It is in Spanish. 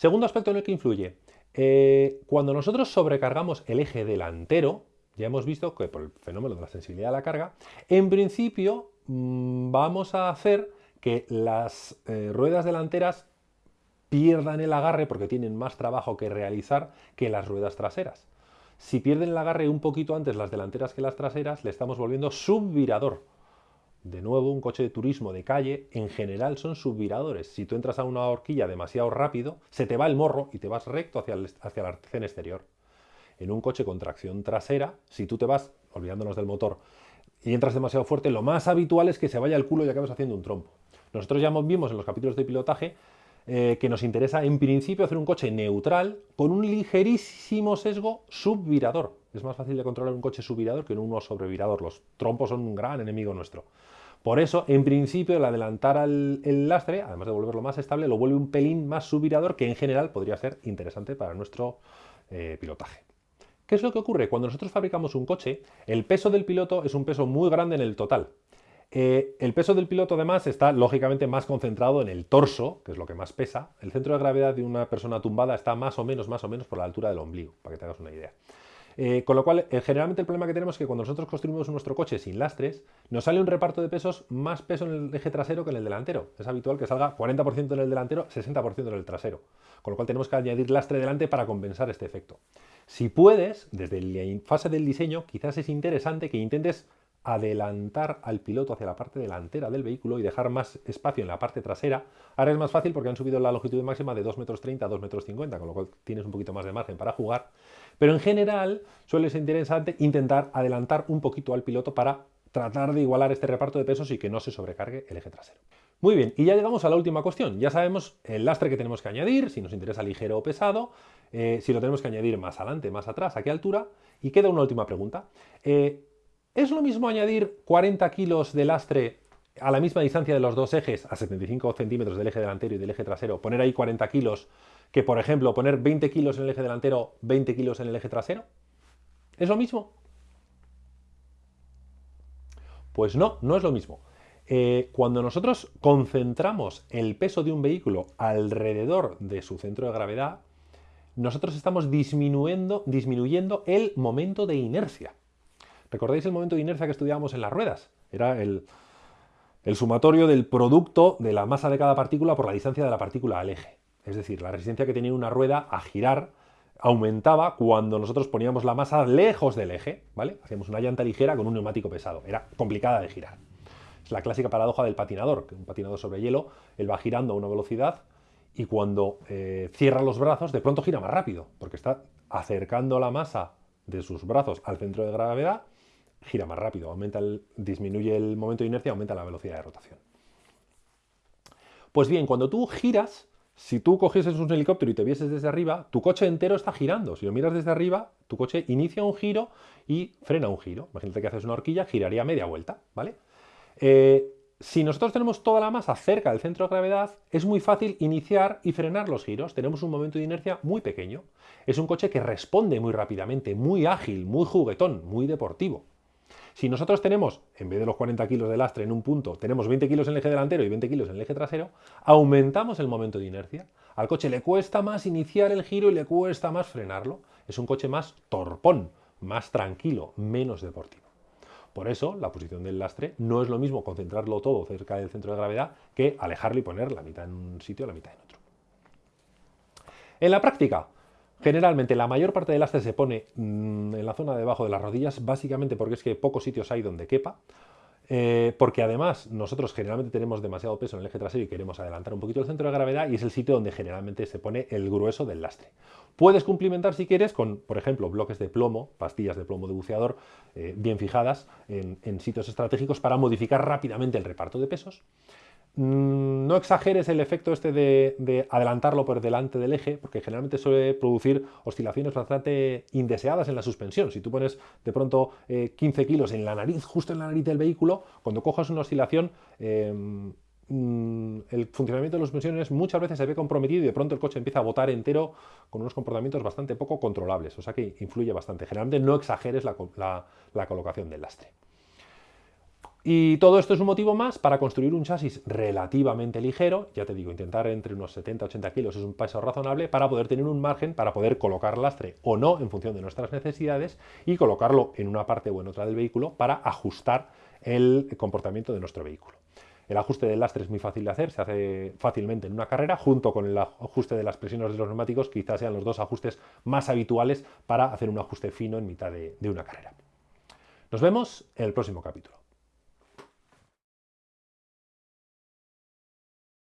Segundo aspecto en el que influye. Eh, cuando nosotros sobrecargamos el eje delantero, ya hemos visto que por el fenómeno de la sensibilidad a la carga, en principio mm, vamos a hacer que las eh, ruedas delanteras pierdan el agarre porque tienen más trabajo que realizar que las ruedas traseras. Si pierden el agarre un poquito antes las delanteras que las traseras, le estamos volviendo subvirador. De nuevo, un coche de turismo de calle en general son subviradores. Si tú entras a una horquilla demasiado rápido, se te va el morro y te vas recto hacia, hacia la arcén exterior. En un coche con tracción trasera, si tú te vas, olvidándonos del motor, y entras demasiado fuerte, lo más habitual es que se vaya el culo y acabes haciendo un trompo. Nosotros ya vimos en los capítulos de pilotaje eh, que nos interesa en principio hacer un coche neutral con un ligerísimo sesgo subvirador. Es más fácil de controlar un coche subvirador que uno sobrevirador. Los trompos son un gran enemigo nuestro. Por eso, en principio, el adelantar el lastre, además de volverlo más estable, lo vuelve un pelín más subvirador que en general podría ser interesante para nuestro eh, pilotaje. ¿Qué es lo que ocurre? Cuando nosotros fabricamos un coche, el peso del piloto es un peso muy grande en el total. Eh, el peso del piloto además está lógicamente más concentrado en el torso, que es lo que más pesa. El centro de gravedad de una persona tumbada está más o menos, más o menos por la altura del ombligo, para que te hagas una idea. Eh, con lo cual, eh, generalmente el problema que tenemos es que cuando nosotros construimos nuestro coche sin lastres, nos sale un reparto de pesos más peso en el eje trasero que en el delantero. Es habitual que salga 40% en el delantero, 60% en el trasero. Con lo cual tenemos que añadir lastre delante para compensar este efecto. Si puedes, desde la fase del diseño, quizás es interesante que intentes adelantar al piloto hacia la parte delantera del vehículo y dejar más espacio en la parte trasera. Ahora es más fácil porque han subido la longitud máxima de 2,30 metros a 2,50 metros, con lo cual tienes un poquito más de margen para jugar. Pero en general suele ser interesante intentar adelantar un poquito al piloto para tratar de igualar este reparto de pesos y que no se sobrecargue el eje trasero. Muy bien, y ya llegamos a la última cuestión. Ya sabemos el lastre que tenemos que añadir, si nos interesa ligero o pesado, eh, si lo tenemos que añadir más adelante, más atrás, a qué altura. Y queda una última pregunta. Eh, ¿Es lo mismo añadir 40 kilos de lastre a la misma distancia de los dos ejes, a 75 centímetros del eje delantero y del eje trasero, poner ahí 40 kilos, que por ejemplo poner 20 kilos en el eje delantero, 20 kilos en el eje trasero? ¿Es lo mismo? Pues no, no es lo mismo. Eh, cuando nosotros concentramos el peso de un vehículo alrededor de su centro de gravedad, nosotros estamos disminuyendo, disminuyendo el momento de inercia. ¿Recordáis el momento de inercia que estudiábamos en las ruedas? Era el, sumatorio del producto de la masa de cada partícula por la distancia de la partícula al eje. Es decir, la resistencia que tenía una rueda a girar aumentaba cuando nosotros poníamos la masa lejos del eje, ¿vale? Hacíamos una llanta ligera con un neumático pesado. Era complicada de girar. Es la clásica paradoja del patinador, que un patinador sobre hielo, él va girando a una velocidad y cuando eh, cierra los brazos, de pronto gira más rápido, porque está acercando la masa de sus brazos al centro de gravedad gira más rápido, aumenta el, disminuye el momento de inercia, aumenta la velocidad de rotación. Pues bien, cuando tú giras, si tú cogieses un helicóptero y te vieses desde arriba, tu coche entero está girando. Si lo miras desde arriba, tu coche inicia un giro y frena un giro. Imagínate que haces una horquilla, giraría media vuelta, ¿vale? Eh, si nosotros tenemos toda la masa cerca del centro de gravedad, es muy fácil iniciar y frenar los giros. Tenemos un momento de inercia muy pequeño. Es un coche que responde muy rápidamente, muy ágil, muy juguetón, muy deportivo. Si nosotros tenemos, en vez de los 40 kilos de lastre en un punto, tenemos 20 kilos en el eje delantero y 20 kilos en el eje trasero, aumentamos el momento de inercia. Al coche le cuesta más iniciar el giro y le cuesta más frenarlo. Es un coche más torpón, más tranquilo, menos deportivo. Por eso, la posición del lastre no es lo mismo concentrarlo todo cerca del centro de gravedad que alejarlo y poner la mitad en un sitio y la mitad en otro. En la práctica, Generalmente la mayor parte del lastre se pone mm, en la zona debajo de las rodillas, básicamente porque es que pocos sitios hay donde quepa, eh, porque además nosotros generalmente tenemos demasiado peso en el eje trasero y queremos adelantar un poquito el centro de gravedad y es el sitio donde generalmente se pone el grueso del lastre. Puedes cumplimentar si quieres con, por ejemplo, bloques de plomo, pastillas de plomo de buceador eh, bien fijadas en sitios estratégicos para modificar rápidamente el reparto de pesos. Mm, no exageres el efecto este de, adelantarlo por delante del eje, porque generalmente suele producir oscilaciones bastante indeseadas en la suspensión. Si tú pones de pronto 15 eh, kilos en la nariz, justo en la nariz del vehículo, cuando cojas una oscilación, em, mm, el funcionamiento de las suspensiones muchas veces se ve comprometido y de pronto el coche empieza a botar entero con unos comportamientos bastante poco controlables, o sea que influye bastante. Generalmente no exageres la colocación del lastre. Y todo esto es un motivo más para construir un chasis relativamente ligero, ya te digo, intentar entre unos 70-80 kilos es un peso razonable para poder tener un margen para poder colocar lastre o no en función de nuestras necesidades y colocarlo en una parte o en otra del vehículo para ajustar el comportamiento de nuestro vehículo. El ajuste del lastre es muy fácil de hacer, se hace fácilmente en una carrera, junto con el ajuste de las presiones de los neumáticos, quizás sean los dos ajustes más habituales para hacer un ajuste fino en mitad de, de una carrera. Nos vemos en el próximo capítulo.